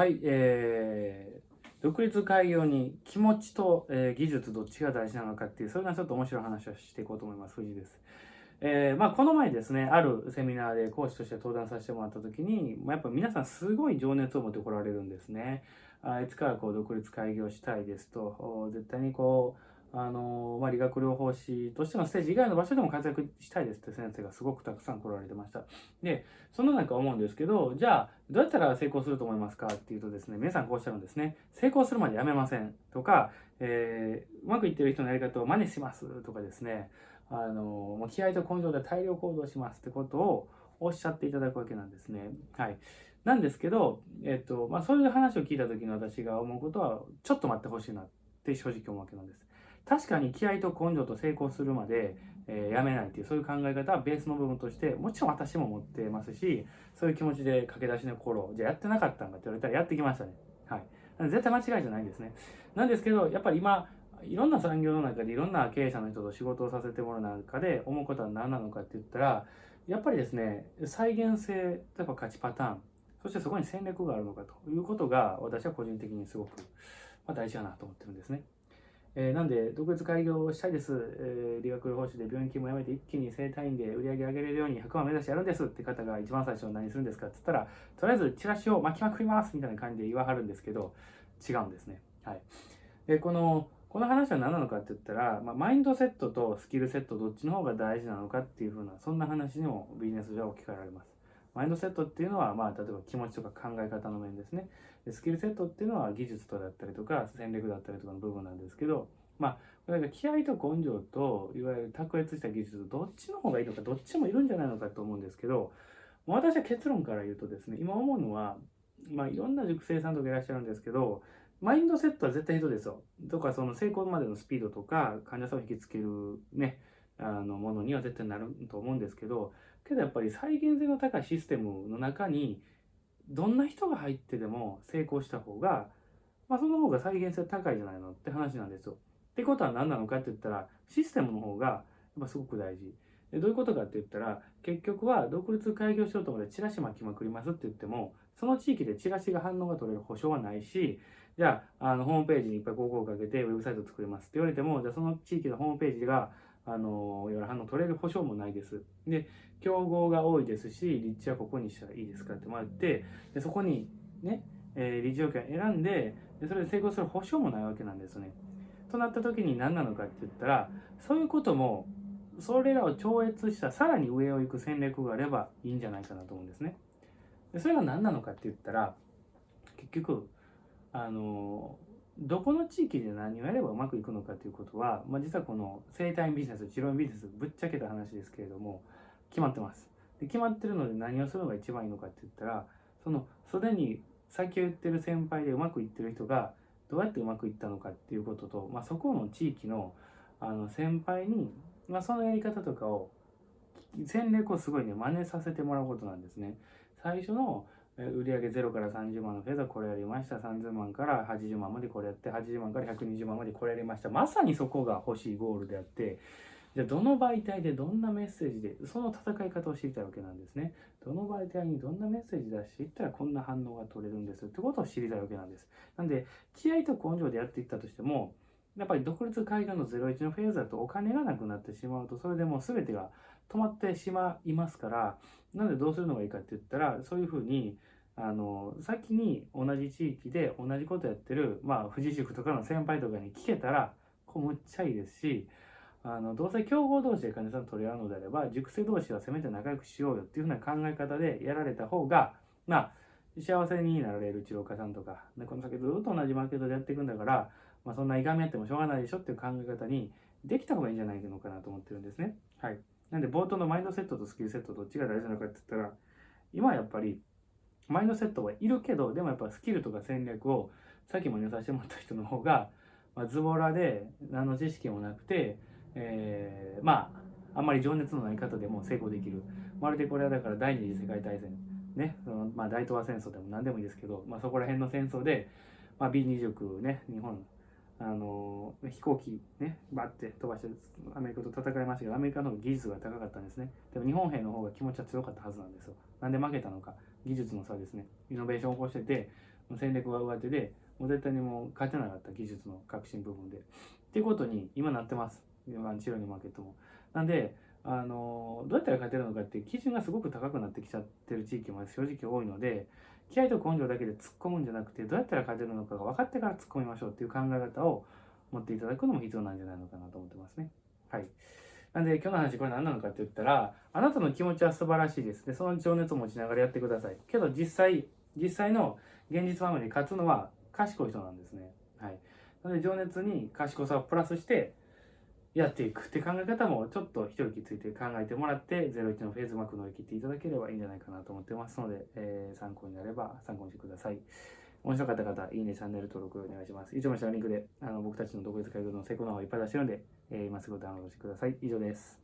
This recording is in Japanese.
はい、えー、独立開業に気持ちと、えー、技術どっちが大事なのかっていう、それはちょっと面白い話をしていこうと思います。藤井です。えー、まあ、この前ですね、あるセミナーで講師として登壇させてもらった時に、まあ、やっぱ皆さんすごい情熱を持ってこられるんですね。あいつからこう独立開業したいですと、絶対にこう、あのまあ、理学療法士としてのステージ以外の場所でも活躍したいですって先生がすごくたくさん来られてました。で、その中思うんですけど、じゃあ、どうやったら成功すると思いますか？っていうとですね、皆さんこうおっしゃるんですね。成功するまでやめませんとか、えー、うまくいってる人のやり方を真似しますとかですね、あのもう気合と根性で大量行動しますってことをおっしゃっていただくわけなんですね。はい。なんですけど、えっと、まあ、そういう話を聞いた時の私が思うことは、ちょっと待ってほしいなって正直思うわけなんです。確かに気合と根性と成功するまで、えー、やめないっていうそういう考え方はベースの部分としてもちろん私も持ってますしそういう気持ちで駆け出しの頃じゃあやってなかったんかって言われたらやってきましたね。はい。絶対間違いじゃないんですね。なんですけどやっぱり今いろんな産業の中でいろんな経営者の人と仕事をさせてもらう中で思うことは何なのかって言ったらやっぱりですね再現性例えば勝ちパターンそしてそこに戦略があるのかということが私は個人的にすごく大事かなと思ってるんですね。えー、なんで、独立開業したいです。えー、理学療法士で病院勤務を辞めて一気に整体院で売り上げ上げれるように100万目指してやるんですって方が一番最初何するんですかって言ったら、とりあえずチラシを巻きまくりますみたいな感じで言わはるんですけど、違うんですね。はい。で、この、この話は何なのかって言ったら、まあ、マインドセットとスキルセットどっちの方が大事なのかっていうふうな、そんな話にもビジネス上置き換えられます。マインドセットっていうのは、まあ、例えば気持ちとか考え方の面ですね。でスキルセットっていうのは技術とだったりとか戦略だったりとかの部分なんですけど、まあ、これが気合と根性と、いわゆる卓越した技術、どっちの方がいいのか、どっちもいるんじゃないのかと思うんですけど、私は結論から言うとですね、今思うのは、まあ、いろんな塾生さんとかいらっしゃるんですけど、マインドセットは絶対人ですよ。とか、その成功までのスピードとか、患者さんを引きつけるね、あの、ものには絶対なると思うんですけど、けどやっぱり再現性の高いシステムの中に、どんな人が入ってでも成功した方が、まあ、その方が再現性高いじゃないのって話なんですよ。ってことは何なのかって言ったら、システムの方がやっぱすごく大事。でどういうことかって言ったら、結局は独立開業しようと思ってチラシ巻きまくりますって言っても、その地域でチラシが反応が取れる保証はないし、じゃあ、あの、ホームページにいっぱい広告をかけてウェブサイトを作りますって言われても、じゃあその地域のホームページが、あの、いわゆる反応取れる保証もないです。で、競合が多いですし、立地はここにしたらいいですかってもらって、でそこにね、えー、立地条件選んでで、それで成功する保証もないわけなんですね。となった時に何なのかって言ったらそういうこともそれらを超越したさらに上を行く戦略があればいいんじゃないかなと思うんですね。でそれが何なのかって言ったら結局あのどこの地域で何をやればうまくいくのかということは、まあ、実はこの生体ビジネス治療ビジネスぶっちゃけた話ですけれども決まってます。で決まってるので何をするのが一番いいのかって言ったらそのすでに先を言ってる先輩でうまくいってる人がどうやってうまくいったのかっていうことと、まあ、そこの地域のあの先輩に、まあ、そのやり方とかを戦略をすごいね真似させてもらうことなんですね。最初の売上0から30万のフェーズはこれやりました。30万から80万までこれやって、80万から120万までこれやりました。まさにそこが欲しいゴールであって、じゃあどの媒体でどんなメッセージでその戦い方を知りたいわけなんですね。どの媒体にどんなメッセージ出していったらこんな反応が取れるんですってことを知りたいわけなんです。なんで気合と根性でやっていったとしてもやっぱり独立開業の01のフェーズだとお金がなくなってしまうとそれでもう全てが止まってしまいますからなんでどうするのがいいかって言ったらそういうふうにあの先に同じ地域で同じことやってるまあ富士塾とかの先輩とかに聞けたらこうむっちゃいいですしあのどうせ競合同士で患者さん取り合うのであれば塾生同士はせめて仲良くしようよっていうふうな考え方でやられた方がまあ幸せになられる治療家さんとかでこの先ずっと同じマーケットでやっていくんだから、まあ、そんないがみ合ってもしょうがないでしょっていう考え方にできた方がいいんじゃないのかなと思ってるんですね。はい。なんで冒頭のマインドセットとスキルセットどっちが大事なのかって言ったら今はやっぱりマインドセットはいるけどでもやっぱスキルとか戦略をさっきも言させてもらった人の方が、まあ、ズボラで何の知識もなくてえー、まああんまり情熱のない方でも成功できるまるでこれはだから第二次世界大戦ねその、まあ、大東亜戦争でも何でもいいですけど、まあ、そこら辺の戦争で、まあ、B29 ね日本あの飛行機ねバッて飛ばしてアメリカと戦いましたけどアメリカの技術が高かったんですね。でも日本兵の方が気持ちは強かったはずなんですよ。なんで負けたのか。技術の差ですね。イノベーションを起こしてて戦略が上手でもう絶対にもう勝てなかった技術の革新部分で。っていうことに今なってます。今治療にマーケットも。なんであのどうやったら勝てるのかっていう基準がすごく高くなってきちゃってる地域も正直多いので気合と根性だけで突っ込むんじゃなくてどうやったら勝てるのかが分かってから突っ込みましょうっていう考え方を持っていただくのも必要なんじゃないのかなと思ってますね。はい。なんで今日の話これ何なのかって言ったらあなたの気持ちは素晴らしいです。でその情熱を持ちながらやってください。けど実際実際の現実場面に勝つのは賢い人なんですね。はい。なので情熱に賢さをプラスしてやっていくって考え方もちょっと一息ついて考えてもらって01のフェーズマーク乗り切っていただければいいんじゃないかなと思ってますので、えー、参考になれば参考にしてください。面白かった方、いいね、チャンネル登録お願いします。以上の下のリンクであの僕たちの独立会議の成功の方をいっぱい出してるんで、えー、今すぐダウンロードしてください。以上です。